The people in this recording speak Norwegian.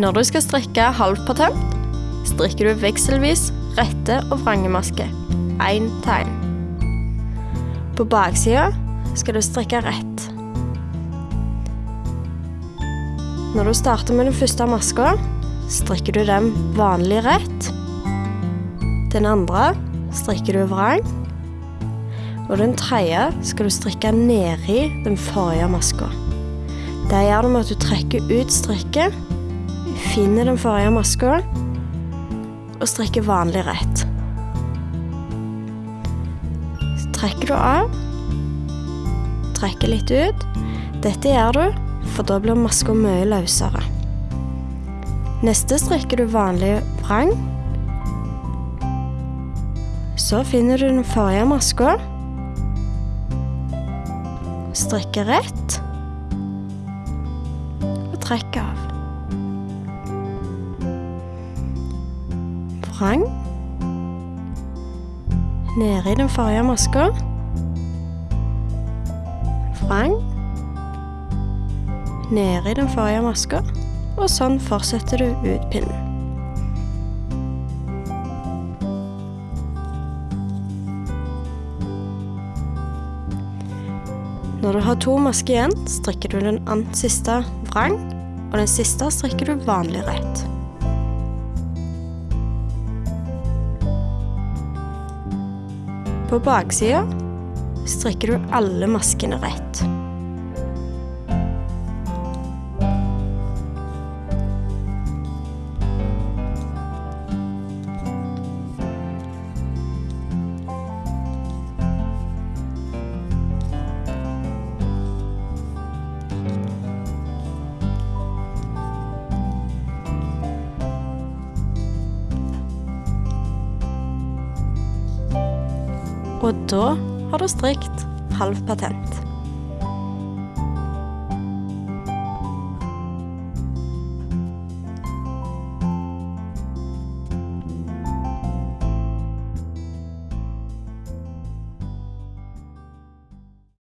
Når du skal strikke halvpatent, strikker du vekselvis rette og vrangemaske. Én tegn. På baksida skal du strikke rett. Når du starter med den første maska, strikker du den vanlig rett. Den andre strikker du vrang. Og den tredje skal du strikke nedi den forrige maska. Det gjør du med at du trekker ut strikket, finner den forrige maska og strekker vanlig rett. Så trekker du av, trekker litt ut. Dette gjør du, for da blir maska mye løsere. Neste strekker du vanlig vrang. Så finner du den forrige maska. Strekker rett. Og trekker av. Nede i den forrige maska. Vrang. Nede i den forrige maska. Og sånn fortsetter du ut pinnen. Når du har to masker igjen, strikker du den andre siste vrang, og den siste strikker du vanlig rett. På baksida strikker du alle maskene rett. Og da har du strikt halv patent.